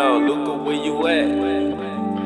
Yo, Luca, where you at?